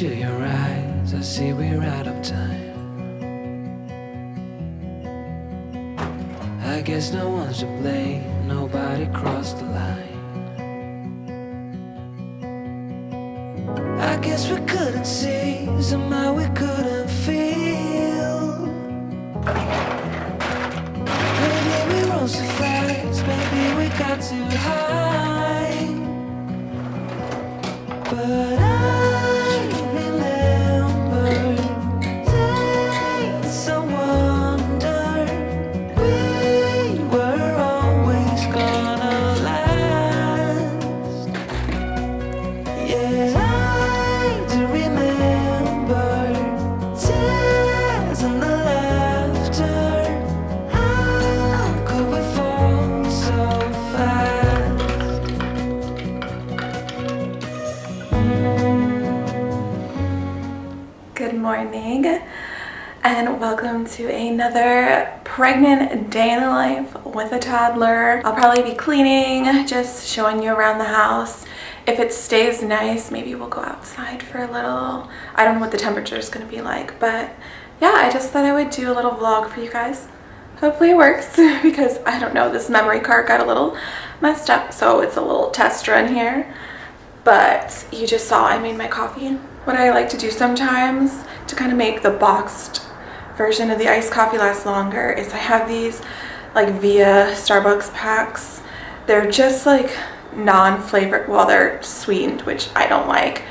Into your eyes, I see we're out of time. I guess no one's to blame, nobody crossed the line. I guess we couldn't see, somehow to another pregnant day in the life with a toddler. I'll probably be cleaning, just showing you around the house. If it stays nice, maybe we'll go outside for a little. I don't know what the temperature is going to be like, but yeah, I just thought I would do a little vlog for you guys. Hopefully it works because I don't know, this memory card got a little messed up, so it's a little test run here but you just saw I made my coffee. What I like to do sometimes to kind of make the boxed version of the iced coffee lasts longer is I have these like via Starbucks packs. They're just like non-flavored, well they're sweetened, which I don't like,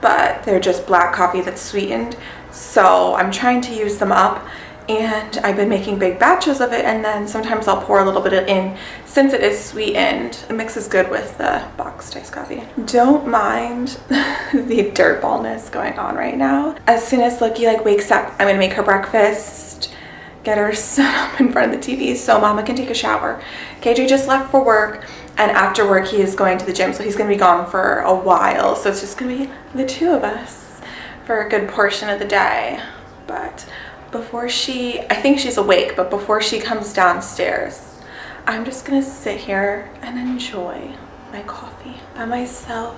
but they're just black coffee that's sweetened. So I'm trying to use them up and I've been making big batches of it and then sometimes I'll pour a little bit in since it is sweetened. It mixes good with the boxed iced coffee. Don't mind the dirt ballness going on right now. As soon as Lucky like wakes up, I'm gonna make her breakfast, get her set up in front of the TV so mama can take a shower. KJ just left for work and after work he is going to the gym so he's gonna be gone for a while. So it's just gonna be the two of us for a good portion of the day. But before she, I think she's awake, but before she comes downstairs, I'm just gonna sit here and enjoy my coffee by myself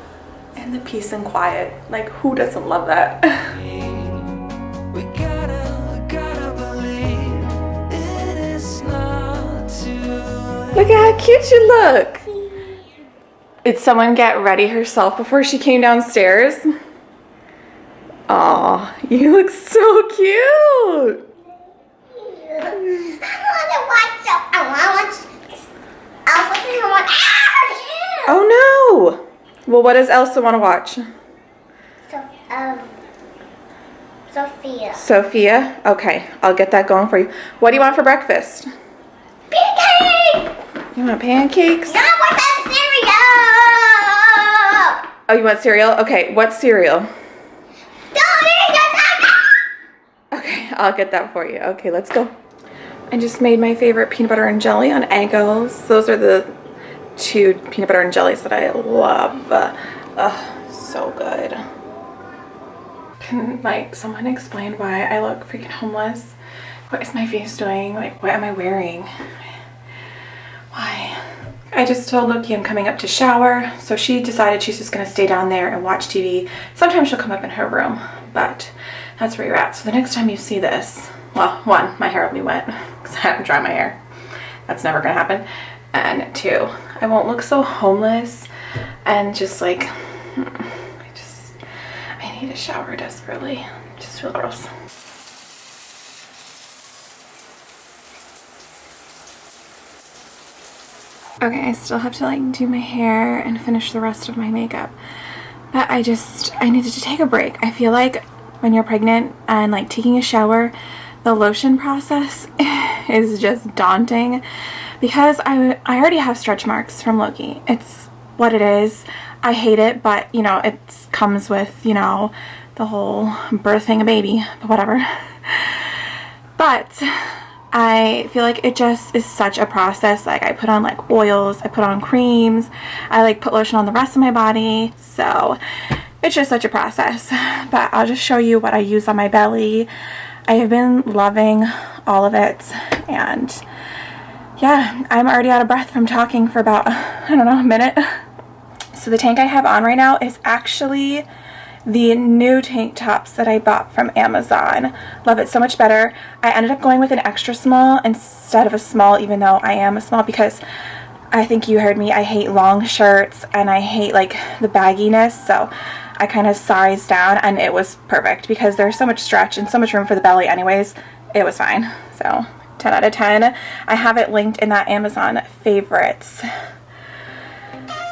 in the peace and quiet. Like, who doesn't love that? We gotta, gotta believe it is not too Look at how cute you look. Did someone get ready herself before she came downstairs? Aw, you look so cute. I want to watch. I want to watch. Oh no. Well, what does Elsa want to watch? So, um, Sophia. Sophia? Okay, I'll get that going for you. What do you want for breakfast? Pancakes! You want pancakes? No, what's that cereal? Oh, you want cereal? Okay, what cereal? Don't eat the Okay, I'll get that for you. Okay, let's go. I just made my favorite peanut butter and jelly on Eggos. Those are the two peanut butter and jellies that I love. Ugh, so good. Can like someone explain why I look freaking homeless? What is my face doing? Like, what am I wearing? Why? I just told Loki I'm coming up to shower, so she decided she's just gonna stay down there and watch TV. Sometimes she'll come up in her room, but that's where you're at. So the next time you see this, well, one, my hair will be wet because I haven't dried my hair. That's never gonna happen. And two, I won't look so homeless and just like, mm, I just, I need a shower desperately. Just feel gross. Okay, I still have to like do my hair and finish the rest of my makeup. But I just, I needed to take a break. I feel like when you're pregnant and like taking a shower, the lotion process is just daunting because I, I already have stretch marks from Loki. It's what it is. I hate it, but you know, it comes with, you know, the whole birthing a baby, but whatever. But I feel like it just is such a process. Like I put on like oils, I put on creams, I like put lotion on the rest of my body. So it's just such a process. But I'll just show you what I use on my belly. I have been loving all of it and yeah, I'm already out of breath from talking for about, I don't know, a minute. So the tank I have on right now is actually the new tank tops that I bought from Amazon. Love it so much better. I ended up going with an extra small instead of a small even though I am a small because I think you heard me. I hate long shirts and I hate like the bagginess so I kind of sized down and it was perfect because there's so much stretch and so much room for the belly anyways. It was fine. So 10 out of 10. I have it linked in that Amazon favorites.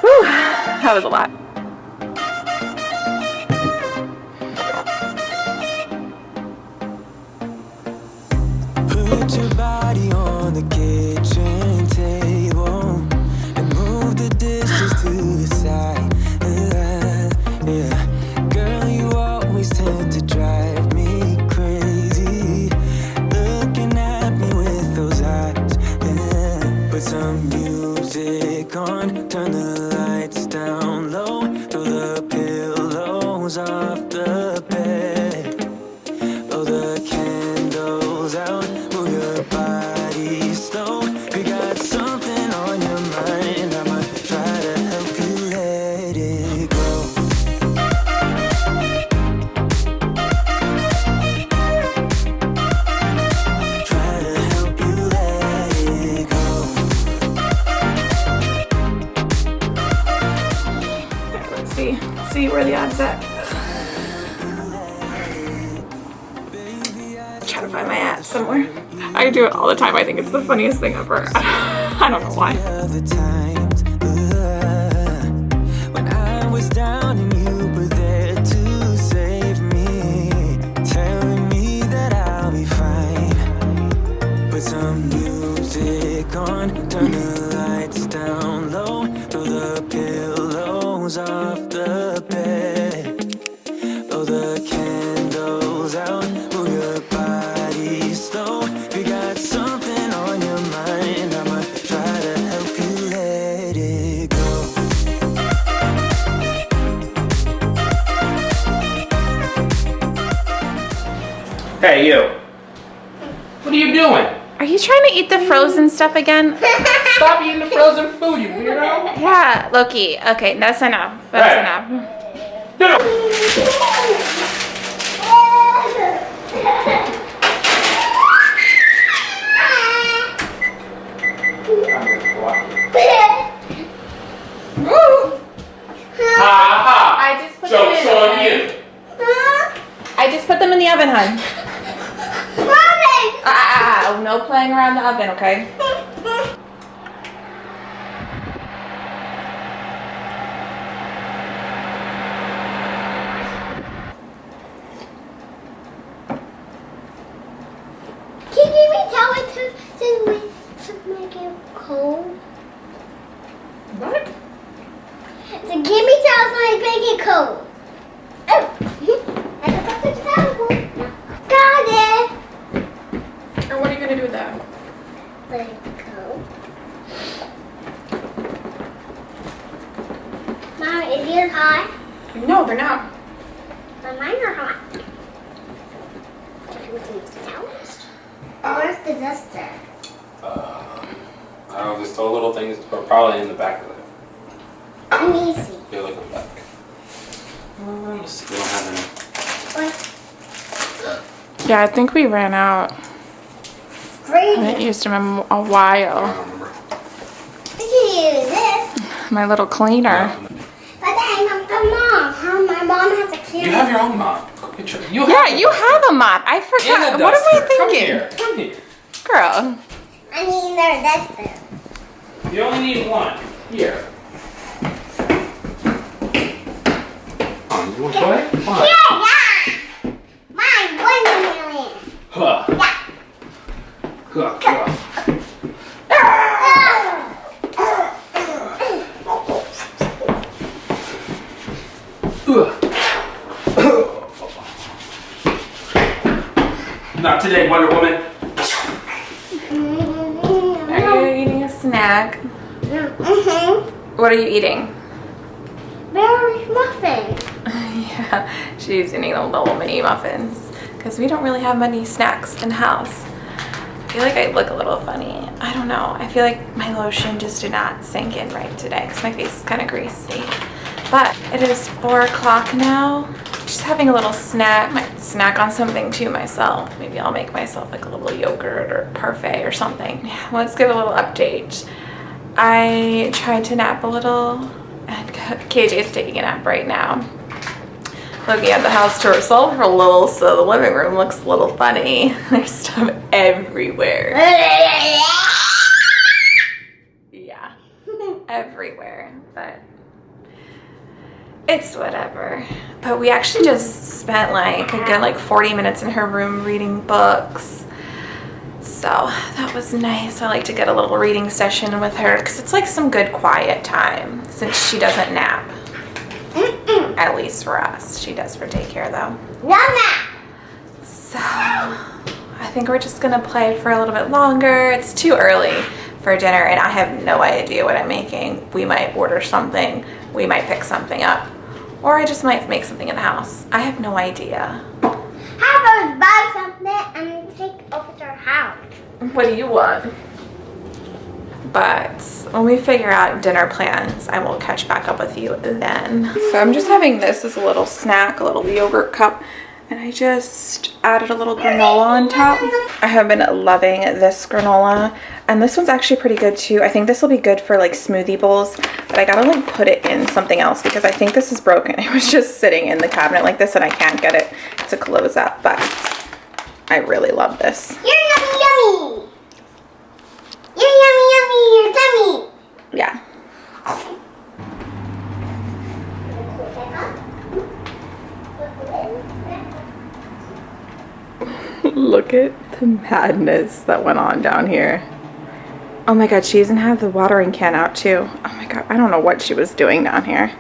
Whew, that was a lot. Somewhere. I do it all the time. I think it's the funniest thing ever. I don't know why. of Hey, you. What are you doing? Are you trying to eat the frozen stuff again? Stop eating the frozen food, you weirdo. Yeah, Loki. Okay, that's enough. That's Hey. enough. Get up. Ha ha. I just put Joke's them in, on okay? you. I just put them in the oven, hon. Ah, playing around the oven, okay? Can you give me tell it to, to, make- to make it cold? What? So give me towels so I make it cold. Oh, I got the towel. Got it. Or what are you gonna do with that? Let it go. Mom, is yours hot? No, they're not. But mine are hot. Can we use towels? Where's the duster? I don't know, just the little things are probably in the back of it. Let me see. You're looking back. We don't have any. What? Yeah, I think we ran out. I haven't used them in a I while. don't remember. We can use this. My little cleaner. But then I'm the mom. How my mom has a camera. You have your own mop. Go get your- You Yeah, have a you duster. have a mop. I forgot. What am I duster. Come thinking? here. Come here. Girl. I mean, there's duster. You only need one. Here. You want to play? Fine. Yeah, yeah. Mine, one million. Huh. Yeah. Huh, huh. Not today, Wonder Woman. Are you eating a snack? Mm-hmm. What are you eating? She's eating the little mini muffins because we don't really have many snacks in house. I feel like I look a little funny. I don't know. I feel like my lotion just did not sink in right today because my face is kind of greasy. But it is four o'clock now just having a little snack. Might snack on something too myself. Maybe I'll make myself like a little yogurt or parfait or something. Let's give a little update. I tried to nap a little and KJ's taking a nap right now. Looking at the house to herself for a little, so the living room looks a little funny. There's stuff everywhere. Yeah, everywhere, but it's whatever. But we actually just spent like a good like 40 minutes in her room reading books. So that was nice. I like to get a little reading session with her because it's like some good quiet time since she doesn't nap. At least for us. She does for daycare though. Mama. So I think we're just gonna play for a little bit longer. It's too early for dinner and I have no idea what I'm making. We might order something. We might pick something up. Or I just might make something in the house. I have no idea. How about buy something and take over to our house? What do you want? But when we figure out dinner plans, I will catch back up with you then. So I'm just having this as a little snack, a little yogurt cup, and I just added a little granola on top. I have been loving this granola, and this one's actually pretty good too. I think this will be good for like smoothie bowls, but I gotta like put it in something else because I think this is broken. It was just sitting in the cabinet like this and I can't get it to close up, but I really love this. You're yummy, yummy. You're yummy, You're tummy. Yeah. Look at the madness that went on down here. Oh my god, she even had the watering can out too. Oh my god, I don't know what she was doing down here.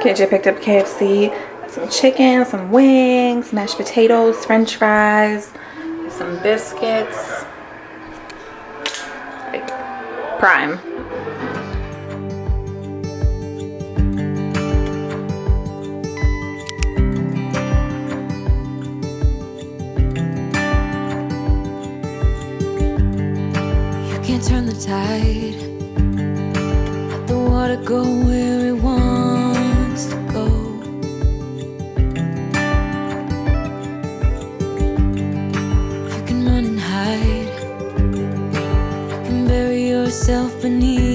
KJ picked up KFC, some chicken, some wings, mashed potatoes, french fries, some biscuits. Like, prime. You can't turn the tide. Let the water go where yourself beneath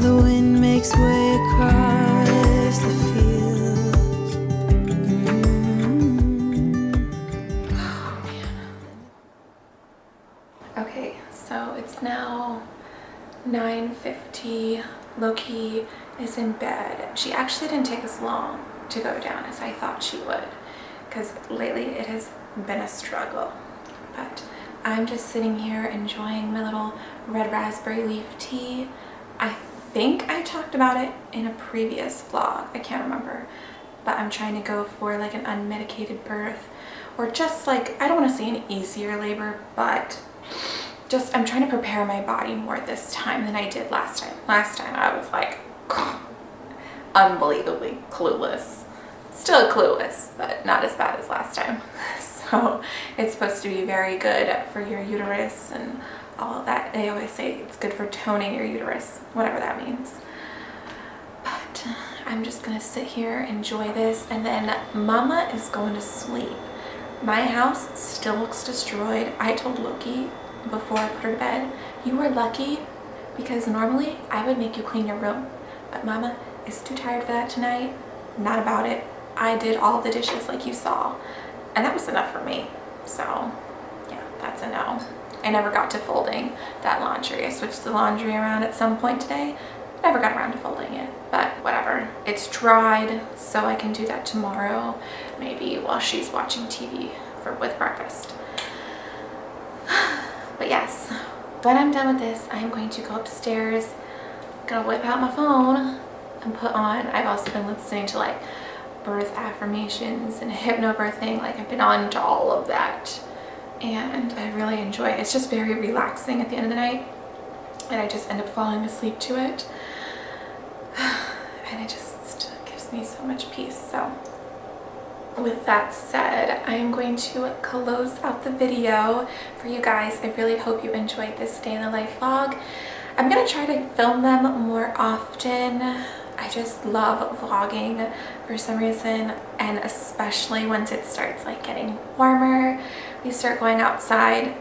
the wind makes way across the fields. Okay, so it's now 9.50. Loki is in bed. She actually didn't take as long to go down as I thought she would because lately it has been a struggle. But I'm just sitting here enjoying my little red raspberry leaf tea. I think I talked about it in a previous vlog. I can't remember. But I'm trying to go for like an unmedicated birth or just like, I don't want to say an easier labor, but just I'm trying to prepare my body more this time than I did last time. Last time I was like unbelievably clueless. Still clueless, but not as bad as last time. So it's supposed to be very good for your uterus and all of that. They always say it's good for toning your uterus, whatever that means. But uh, I'm just gonna sit here, enjoy this, and then Mama is going to sleep. My house still looks destroyed. I told Loki before I put her to bed, you are lucky because normally I would make you clean your room. But Mama is too tired for that tonight. Not about it. I did all the dishes like you saw. And that was enough for me. So yeah, that's a no. I never got to folding that laundry. I switched the laundry around at some point today. Never got around to folding it, but whatever. It's dried, so I can do that tomorrow, maybe while she's watching TV for with breakfast. But yes, when I'm done with this, I'm going to go upstairs, gonna whip out my phone and put on, I've also been listening to like birth affirmations and hypnobirthing, like I've been on to all of that and I really enjoy it. It's just very relaxing at the end of the night and I just end up falling asleep to it and it just gives me so much peace. So with that said, I'm going to close out the video for you guys. I really hope you enjoyed this day in the life vlog. I'm going to try to film them more often. I just love vlogging for some reason and especially once it starts like getting warmer, we start going outside.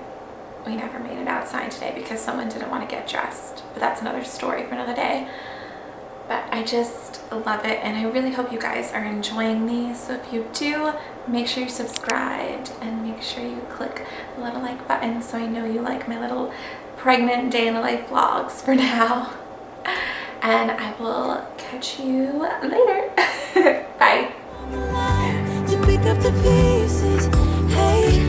We never made it outside today because someone didn't want to get dressed, but that's another story for another day. But I just love it and I really hope you guys are enjoying these. So if you do make sure you're subscribed and make sure you click the little like button so I know you like my little pregnant day in the life vlogs for now and I will catch you later. Bye. Hey,